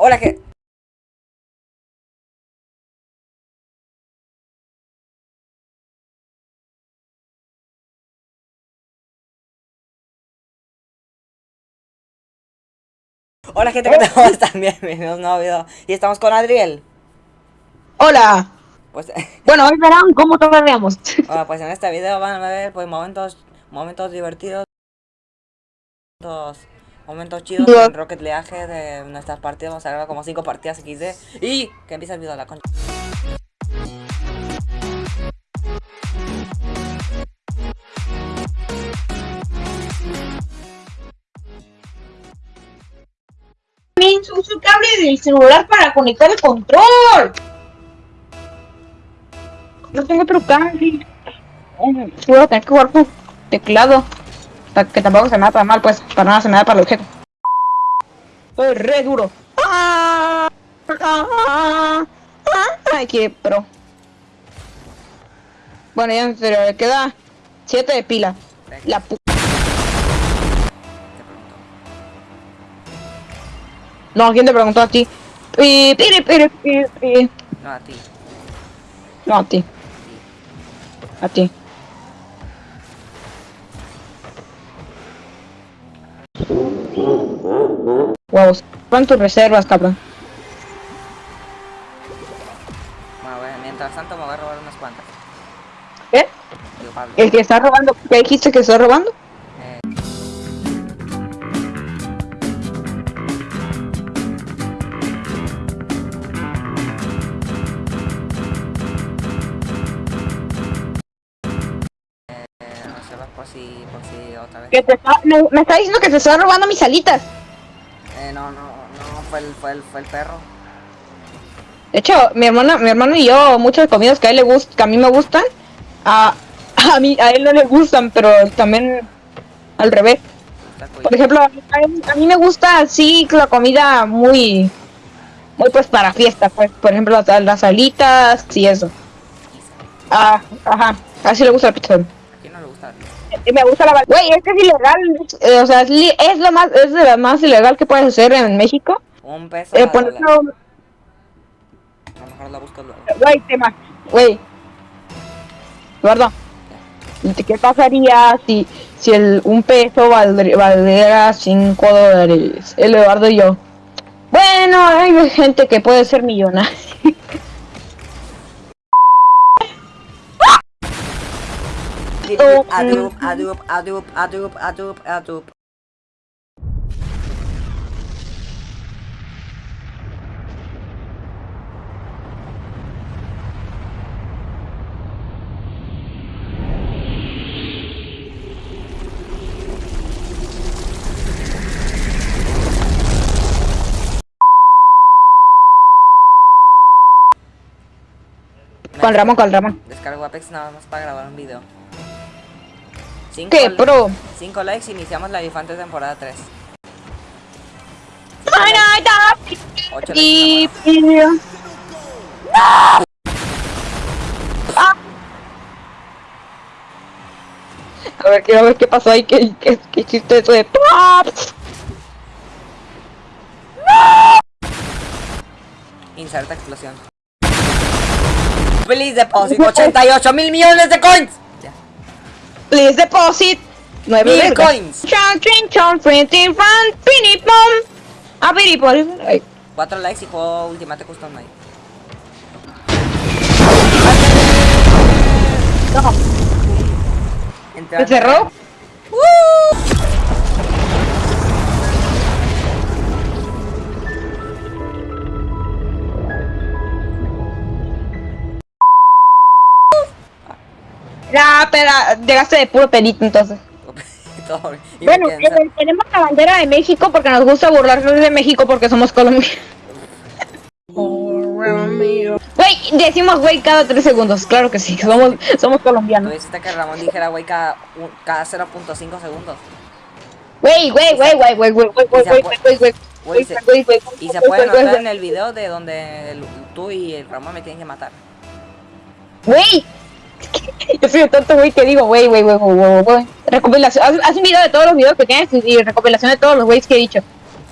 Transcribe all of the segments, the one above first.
Hola, que... Hola gente, ¿qué tal? ¿Cómo están? Bienvenidos a un nuevo video. Y estamos con Adriel. Hola. Pues, Bueno, hoy verán cómo todavíamos. bueno, pues en este video van a ver pues momentos, momentos divertidos, momentos, momentos chidos en Rocket League de nuestras partidas. Vamos a grabar como 5 partidas XD. Y que empieza el video la concha. También uso el cable del celular para conectar el control. No tengo otro cable. Voy a tener que jugar con teclado. Que tampoco se me da para mal, pues. Para nada se me da para el objeto. Soy re duro. Ah, ah, ah, Ay, qué pro. Bueno, ya en serio, le queda 7 de pila. La pu Te pregunto. No, ¿quién te preguntó a ti? Pi, piri, piri, piri, piri. No, a ti. No, a ti. A ti. Huevos. Pon tus reservas, cabrón. Bueno, bueno, mientras tanto me voy a robar unas cuantas. ¿Qué? Digo, Pablo. ¿El que está robando? ¿Qué dijiste que está robando? Por si, por si otra vez. Que te está, me, me está diciendo que te está robando mis alitas. Eh, no, no, no, fue el, fue el, fue el perro. De hecho, mi hermana, mi hermano y yo, muchas comidas que a él le gustan, que a mí me gustan, a, a mí, a él no le gustan, pero también al revés. Por ejemplo, a mí, a mí me gusta así la comida muy, muy pues para fiesta, pues, por ejemplo, las, las alitas y eso. Ah, ajá, así le gusta la pizza. ¿A quién no le gusta? Y me gusta la Güey, es que es ilegal, eh, o sea, es, li- es lo más, es de lo más ilegal que puedes hacer en México. Un peso. Eh, a, la- lo mejor la busco luego. güey, tema, güey. Eduardo, ¿qué pasaría si, si el, un peso valdr- valiera 5 dólares? El Eduardo y yo. Bueno, hay gente que puede ser millonaria. Adup, adup, adup, adup, adup, adup. Con Ramón, con Ramón. Descargo Apex nada más para grabar un video. Cinco ¿Qué, pro? Cinco likes, iniciamos la Elefante temporada 3. Ay, ay, ay. Ocho Y... y- Ah. A ver, quiero ver qué pasó ahí, qué, qué, qué hiciste eso de... Inserta explosión. Please deposit 88 mil millones de coins. Please deposit 9 Mil coins. Chon, chin, chon, print, in front, pini, pom. A ah, pini, 4 likes y juego Ultimate Custom Night. No. ¿Se cerró? ¡Uh! Llegaste de puro pelito entonces. Bueno, eh, tenemos la bandera de México porque nos gusta burlarnos de México porque somos colombianos. Güey, decimos güey cada tres segundos, claro que sí, somos, somos Tú colombianos. dijiste que Ramón dijera güey cada, cada 0.5 segundos. Güey, güey, güey, güey, güey, güey, güey, güey, güey, güey, güey, Güey, Y se puede notar en el video de donde tú y el Ramón me tienen que matar. Güey, yo soy el tonto güey que digo, güey, güey, güey, güey, güey. Recopilación, haz, haz un video de todos los videos que tienes y recopilación de todos los güeyes que he dicho.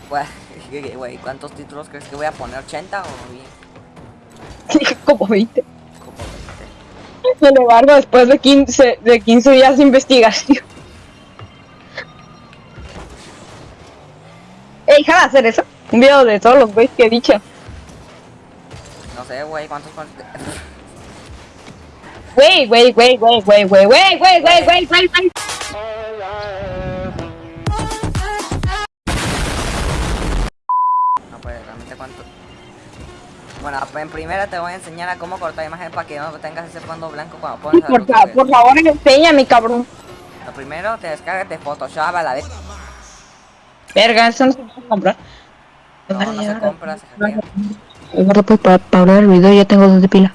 Bueno, ¿Qué, Güey, ¿cuántos títulos crees que voy a poner? ¿80 o bien? Como 20. Como 20. Sin embargo, después de 15, de 15 días de investigación. Ey, deja de hacer eso. Un video de todos los güeyes que he dicho. No sé, güey, ¿cuántos Wey, wey, wey, wey, wey, wey, wey, wey, wey, wey, wey, wey. No, pues realmente cuánto. Bueno, pues en primera te voy a enseñar a cómo cortar imagen para que no tengas ese fondo blanco cuando pones la Por, güey. por favor, enséñame, cabrón. Lo primero te descargas de Photoshop a la vez. Verga, eso no se puede comprar. No, no se compra, se hackea. Ahora pues para, para hablar el video ya tengo dos de pila.